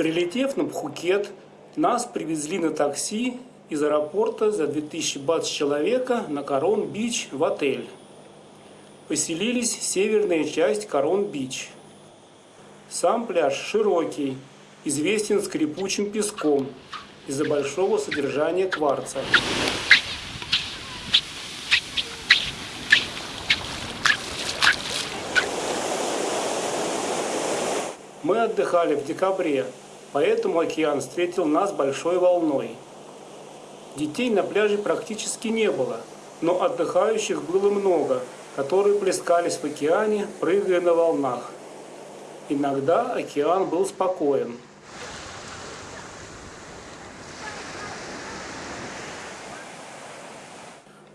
Прилетев на Пхукет, нас привезли на такси из аэропорта за 2000 бат с человека на Корон-Бич в отель. Поселились северная часть Корон-Бич. Сам пляж широкий, известен скрипучим песком из-за большого содержания кварца. Мы отдыхали в декабре, поэтому океан встретил нас большой волной. Детей на пляже практически не было, но отдыхающих было много, которые плескались в океане, прыгая на волнах. Иногда океан был спокоен.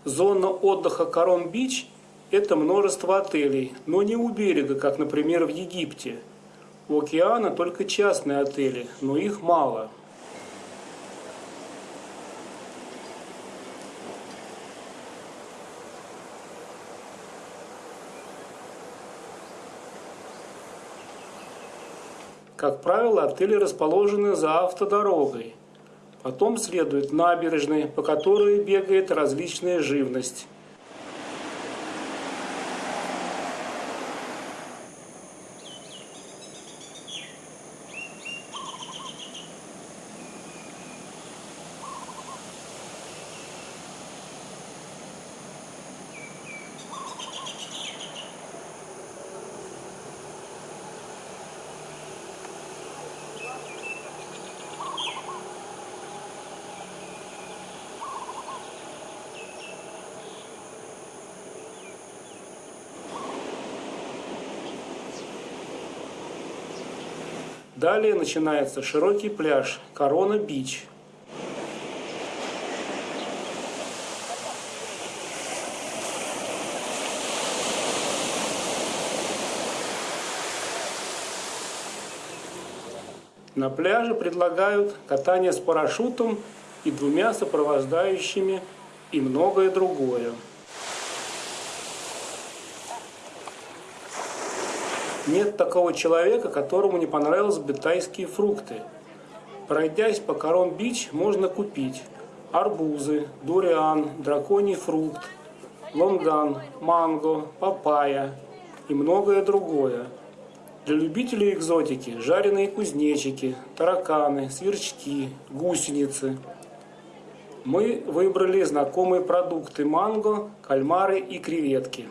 Зона отдыха Корон-Бич – это множество отелей, но не у берега, как, например, в Египте. У океана только частные отели, но их мало. Как правило, отели расположены за автодорогой – Потом следует набережные, по которой бегает различная живность. Далее начинается широкий пляж Корона Бич. На пляже предлагают катание с парашютом и двумя сопровождающими и многое другое. Нет такого человека, которому не понравились бы тайские фрукты. Пройдясь по Корон-Бич, можно купить арбузы, дуриан, драконий фрукт, лонган, манго, папайя и многое другое. Для любителей экзотики – жареные кузнечики, тараканы, сверчки, гусеницы. Мы выбрали знакомые продукты манго, кальмары и креветки.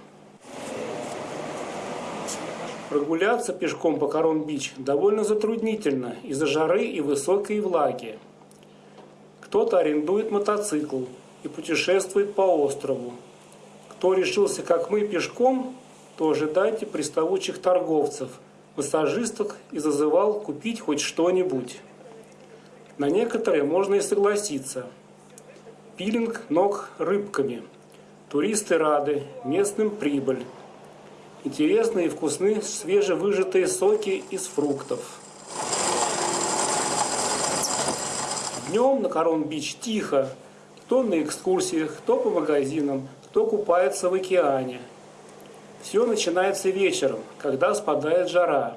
Прогуляться пешком по Корон-Бич довольно затруднительно из-за жары и высокой влаги. Кто-то арендует мотоцикл и путешествует по острову. Кто решился, как мы, пешком, то ожидайте приставучих торговцев, массажисток и зазывал купить хоть что-нибудь. На некоторые можно и согласиться. Пилинг ног рыбками. Туристы рады, местным прибыль. Интересные и вкусные свежевыжатые соки из фруктов. Днем на Корон-Бич тихо. Кто на экскурсиях, кто по магазинам, кто купается в океане. Все начинается вечером, когда спадает жара.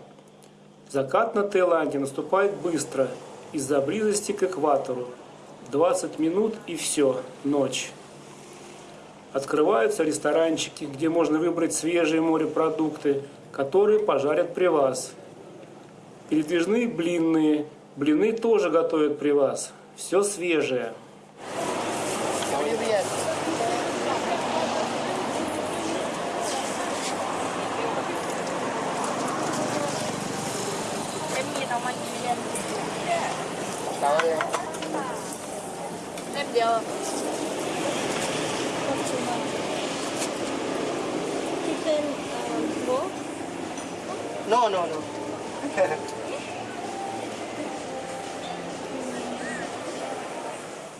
Закат на Таиланде наступает быстро, из-за близости к экватору. 20 минут и все, ночь. Открываются ресторанчики, где можно выбрать свежие морепродукты, которые пожарят при вас. Передвижные блинные. Блины тоже готовят при вас. Все свежее. No, no, no.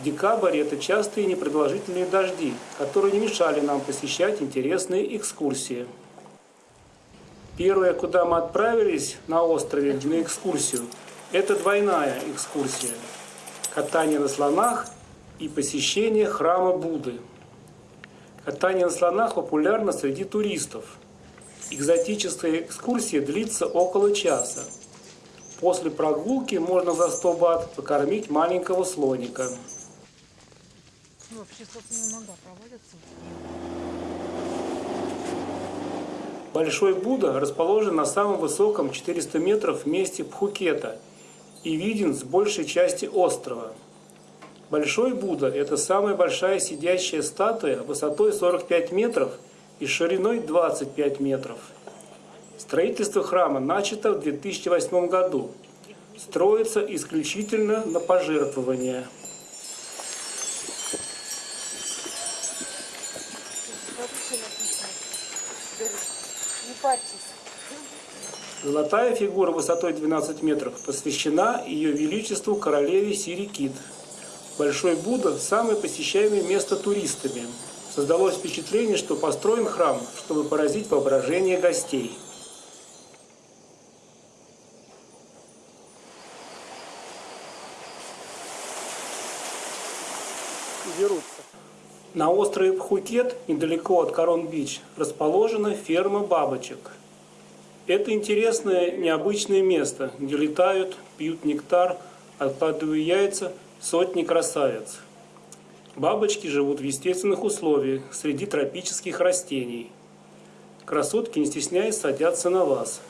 Декабрь – это частые непродолжительные дожди, которые не мешали нам посещать интересные экскурсии. Первое, куда мы отправились на острове на экскурсию, это двойная экскурсия. Катание на слонах и посещение храма Будды. Катание на слонах популярно среди туристов – Экзотическая экскурсия длится около часа. После прогулки можно за 100 бат покормить маленького слоника. Ну. Большой Будда расположен на самом высоком 400 метров месте Пхукета и виден с большей части острова. Большой Будда – это самая большая сидящая статуя высотой 45 метров и шириной 25 метров. Строительство храма начато в 2008 году. Строится исключительно на пожертвования. Золотая фигура высотой 12 метров посвящена ее величеству королеве Сирикит. Большой Будда – самое посещаемое место туристами. Создалось впечатление, что построен храм, чтобы поразить воображение гостей. Дерутся. На острове Пхукет, недалеко от Корон-Бич, расположена ферма бабочек. Это интересное, необычное место, где летают, пьют нектар, откладывая яйца сотни красавиц. Бабочки живут в естественных условиях, среди тропических растений. Красотки, не стесняясь, садятся на вас.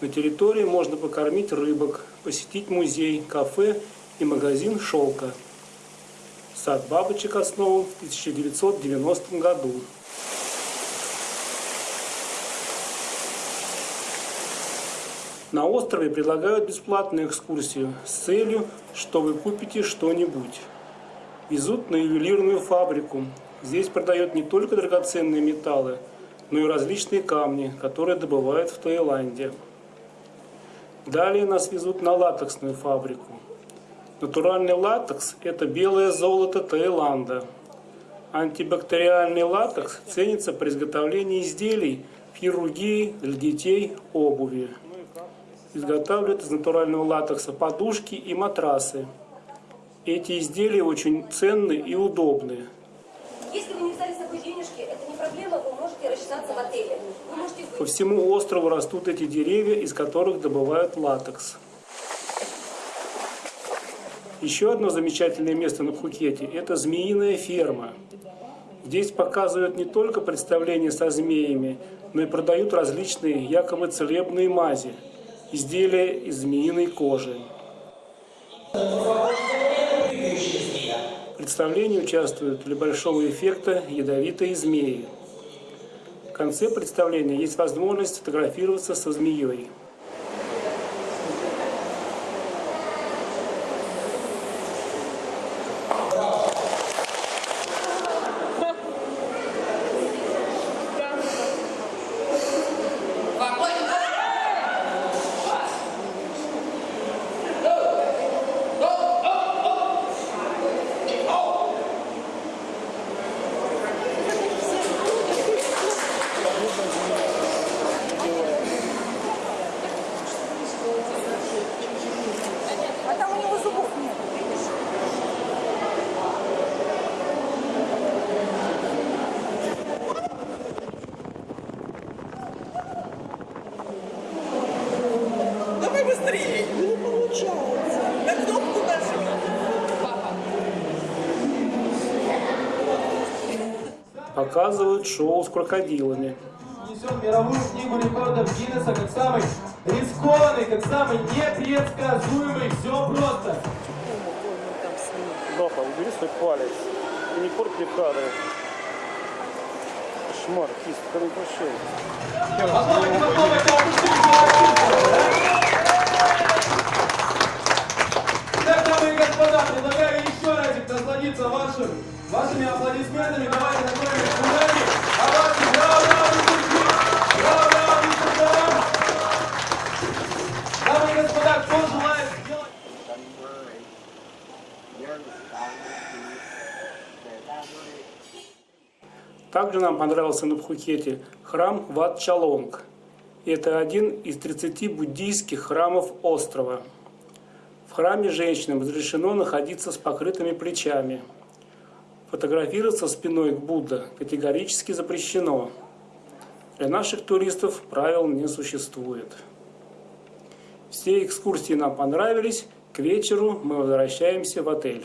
На территории можно покормить рыбок, посетить музей, кафе и магазин шелка. Сад бабочек основан в 1990 году. На острове предлагают бесплатную экскурсию с целью, что вы купите что-нибудь. Везут на ювелирную фабрику. Здесь продают не только драгоценные металлы, но и различные камни, которые добывают в Таиланде. Далее нас везут на латексную фабрику. Натуральный латекс – это белое золото Таиланда. Антибактериальный латекс ценится при изготовлении изделий хирургии для детей, обуви. Изготавливают из натурального латекса подушки и матрасы. Эти изделия очень ценны и удобны. Если вы не взяли с собой денежки, это не проблема, вы можете рассчитаться в отеле. Вы можете По всему острову растут эти деревья, из которых добывают латекс. Еще одно замечательное место на Пхукете – это змеиная ферма. Здесь показывают не только представления со змеями, но и продают различные якобы целебные мази, изделия из змеиной кожи. В представлении участвуют для большого эффекта ядовитые змеи. В конце представления есть возможность фотографироваться со змеей. Показывают шоу с крокодилами. Несет мировую книгу рекордов Гиннесса как самый рискованный, как самый непредсказуемый. Все просто. Папа, убери свой палец. И не порт мне кадры. Кошмар, кисть, это не прощай. Также нам понравился на Пхукете храм Ват Чалонг. Это один из 30 буддийских храмов острова. В храме женщинам разрешено находиться с покрытыми плечами. Фотографироваться спиной к Будда категорически запрещено. Для наших туристов правил не существует. Все экскурсии нам понравились. К вечеру мы возвращаемся в отель.